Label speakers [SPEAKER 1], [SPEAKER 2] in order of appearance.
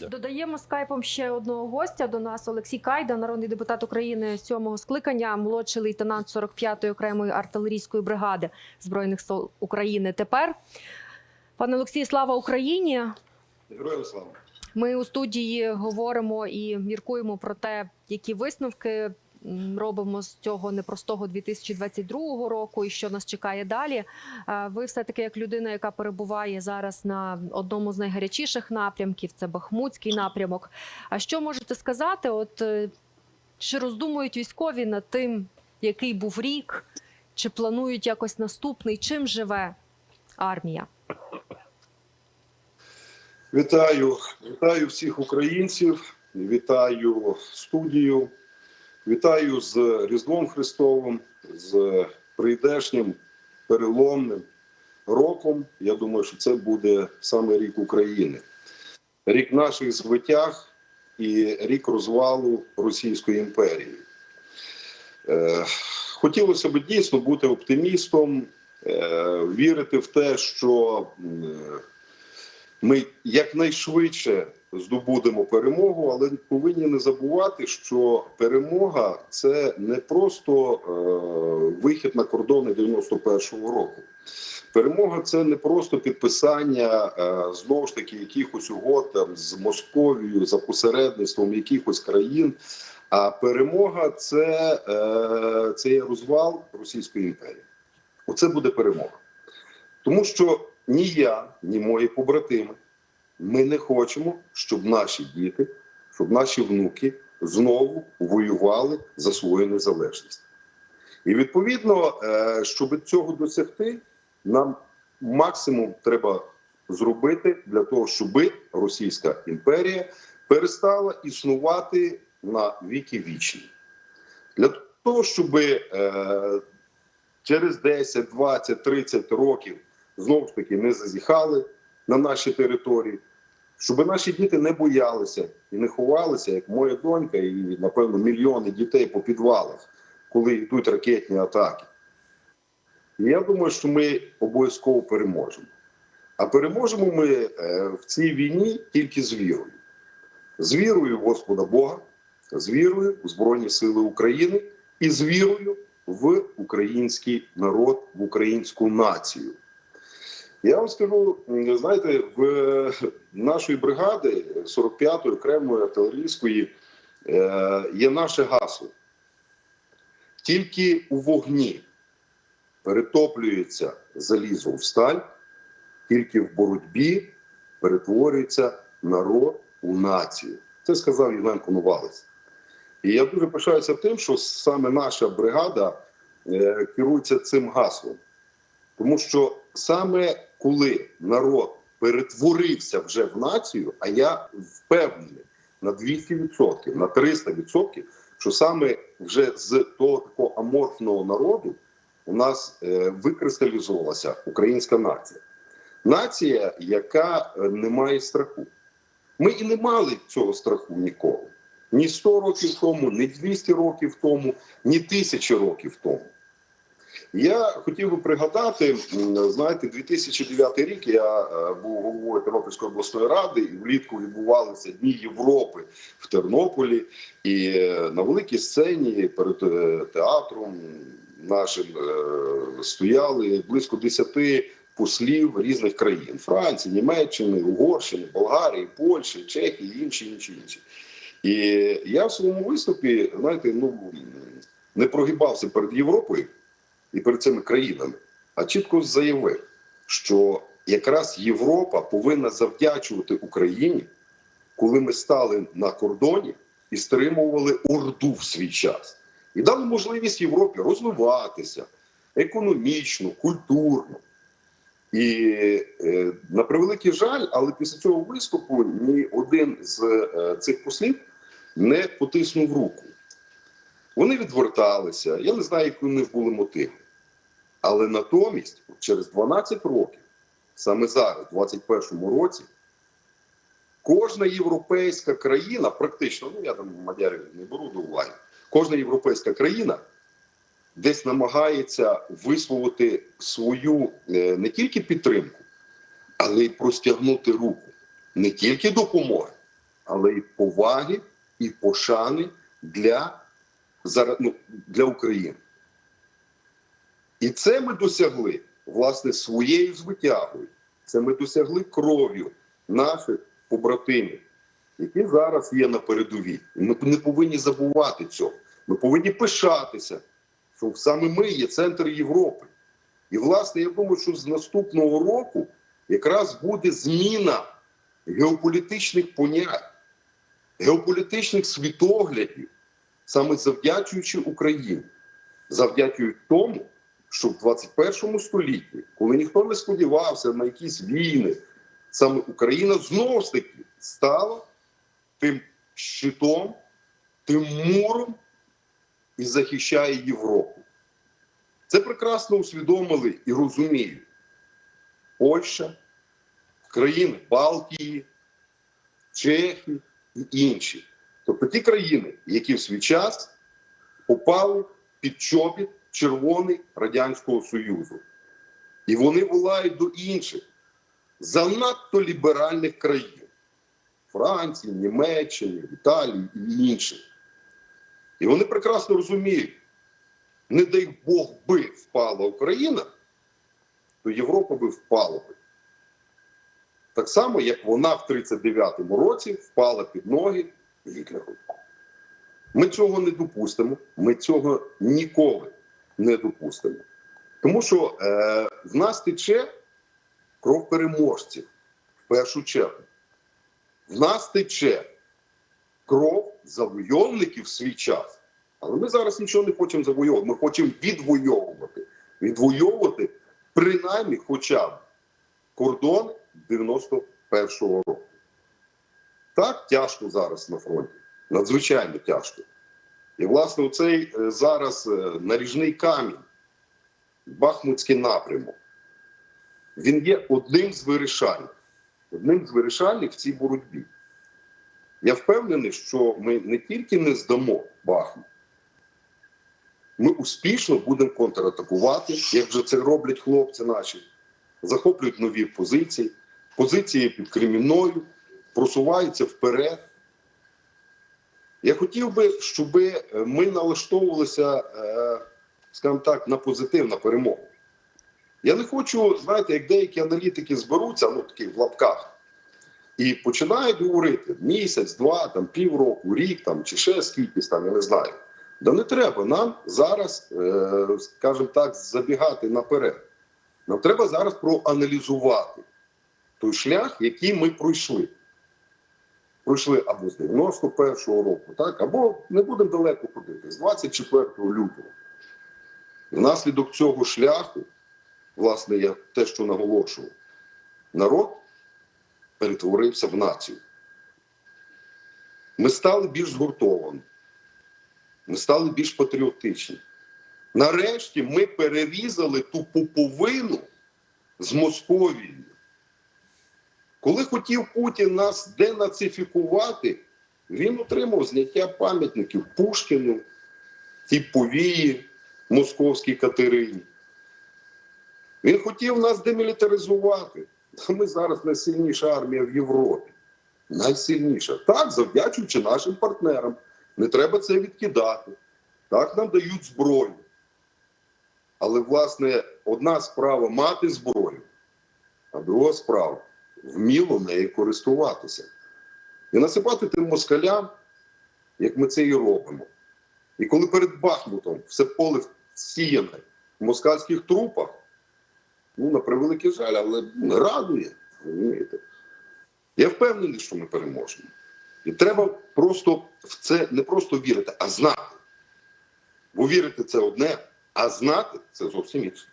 [SPEAKER 1] Дякую.
[SPEAKER 2] Додаємо скайпом ще одного гостя до нас. Олексій Кайда, народний депутат України сьомого скликання, молодший лейтенант 45-ї окремої артилерійської бригади збройних сил України. Тепер, пане Олексій, слава Україні!
[SPEAKER 3] Героям слава.
[SPEAKER 2] Ми у студії говоримо і міркуємо про те, які висновки робимо з цього непростого 2022 року, і що нас чекає далі. Ви все таки, як людина, яка перебуває зараз на одному з найгарячіших напрямків, це Бахмутський напрямок. А що можете сказати? От е, чи роздумують військові над тим, який був рік, чи планують якось наступний? Чим живе армія?
[SPEAKER 3] Вітаю, вітаю всіх українців, вітаю студію, вітаю з Різдвом Христовим, з прийдешнім переломним роком. Я думаю, що це буде саме рік України, рік наших звитяг і рік розвалу Російської імперії. Е, хотілося б дійсно бути оптимістом, е, вірити в те, що. Ми якнайшвидше здобудемо перемогу, але повинні не забувати, що перемога це не просто е, вихід на кордони 91-го року. Перемога це не просто підписання е, знову ж таки якихось угод там з Московією за посередництвом якихось країн. А перемога це, е, це є розвал Російської імперії. Оце буде перемога. Тому що ні я, ні мої побратими, ми не хочемо, щоб наші діти, щоб наші внуки знову воювали за свою незалежність. І відповідно, е, щоб цього досягти, нам максимум треба зробити для того, щоб Російська імперія перестала існувати на віки вічні. Для того, щоб е, через 10, 20, 30 років знову ж таки не зазіхали на наші території, щоб наші діти не боялися і не ховалися, як моя донька, і напевно мільйони дітей по підвалах, коли йдуть ракетні атаки. Я думаю, що ми обов'язково переможемо. А переможемо ми е, в цій війні тільки з вірою. З вірою в Господа Бога, з вірою в Збройні Сили України і з вірою в український народ, в українську націю. Я вам скажу, знаєте, в нашої бригади 45-ї окремої артилерійської е, є наше гасло. Тільки у вогні перетоплюється залізо в сталь, тільки в боротьбі перетворюється народ у націю. Це сказав Євген Коновалець. І я дуже пишаюся тим, що саме наша бригада е, керується цим гаслом. Тому що саме коли народ перетворився вже в націю, а я впевнений на 200%, на 300%, що саме вже з того такого аморфного народу у нас е, викристалізувалася українська нація. Нація, яка е, не має страху. Ми і не мали цього страху ніколи. Ні 100 років тому, ні 200 років тому, ні тисячі років тому. Я хотів би пригадати, знаєте, 2009 рік я е, був головою Тернопільської обласної ради, і влітку відбувалися Дні Європи в Тернополі. І е, на великій сцені перед е, театром нашим стояли близько 10 послів різних країн: Франції, Німеччини, Угорщини, Болгарії, Польщі, Чехії, інші, інші, інші. І я в своєму виступі, знаєте, ну не прогибався перед Європою і перед цими країнами, а чітко заявив, що якраз Європа повинна завдячувати Україні, коли ми стали на кордоні і стримували Орду в свій час, і дали можливість Європі розвиватися економічно, культурно. І е, на превеликий жаль, але після цього виступу ні один з е, цих послів не потиснув руку. Вони відверталися. Я не знаю, які у них були мотиви. Але натомість, через 12 років, саме зараз, у 2021 році, кожна європейська країна, практично, ну я там мадярів не беру до уваги, кожна європейська країна десь намагається висловити свою е, не тільки підтримку, але й простягнути руку не тільки допомоги, але й поваги і пошани для, ну, для України. І це ми досягли власне своєю звитягою. Це ми досягли кров'ю наших побратимів, які зараз є на передовій. Ми не повинні забувати цього. Ми повинні пишатися, що саме ми є центр Європи. І, власне, я думаю, що з наступного року якраз буде зміна геополітичних понять, геополітичних світоглядів, саме завдячуючи Україні, завдячуючи тому, що в 21 столітті, коли ніхто не сподівався на якісь війни, саме Україна знову ж таки стала тим щитом, тим муром і захищає Європу. Це прекрасно усвідомили і розуміють Польща, країни Балтії, Чехії і інші. Тобто ті країни, які в свій час попали під чобіт червоний Радянського Союзу. І вони волають до інших занадто ліберальних країн Франції, Німеччини, Італії і інших. І вони прекрасно розуміють, не дай Бог би впала Україна, то Європа би впала би. Так само, як вона в 39-му році впала під ноги Гітлеру. Ми цього не допустимо, ми цього ніколи не допустимо. Тому що е, в нас тече кров переможців в першу чергу. В нас тече кров завойовників в свій час. Але ми зараз нічого не хочемо завойовувати. Ми хочемо відвоювати. Відвоювати принаймні хоча б кордони 91-го року. Так тяжко зараз на фронті. Надзвичайно тяжко. І, власне, оцей е, зараз е, наріжний камінь, Бахмутський напрямок, він є одним з вирішальних. Одним з вирішальних в цій боротьбі. Я впевнений, що ми не тільки не здамо Бахмут, ми успішно будемо контратакувати, як вже це роблять хлопці наші, захоплюють нові позиції, позиції під Кремінною, просуваються вперед. Я хотів би, щоб ми налаштовувалися, е, скажімо так, на позитив, на перемогу. Я не хочу, знаєте, як деякі аналітики зберуться, ну такі в лапках, і починають говорити місяць, два, там, півроку, рік там, чи ще скількись там, я не знаю. Да не треба нам зараз, е, скажімо так, забігати наперед. Нам треба зараз проаналізувати той шлях, який ми пройшли. Пройшли або з 91-го року, так, або не будемо далеко ходити, з 24 лютого. Внаслідок цього шляху, власне, я те, що наголошував, народ перетворився в націю. Ми стали більш згуртовані, ми стали більш патріотичні. Нарешті ми перерізали ту пуповину з Московією. Коли хотів Путін нас денацифікувати, він отримав зняття пам'ятників Пушкіну, тій повії Московській Катерині. Він хотів нас демілітаризувати. Ми зараз найсильніша армія в Європі. Найсильніша. Так, завдячуючи нашим партнерам. Не треба це відкидати. Так, нам дають зброю. Але, власне, одна справа мати зброю, а друга справа вміло нею користуватися. І насипати тим москалям, як ми це і робимо. І коли перед Бахмутом все поле сіяне в москальських трупах, ну, на превеликий жаль, але радує. розумієте. Я впевнений, що ми переможемо. І треба просто в це не просто вірити, а знати. Бо вірити це одне, а знати це зовсім інше.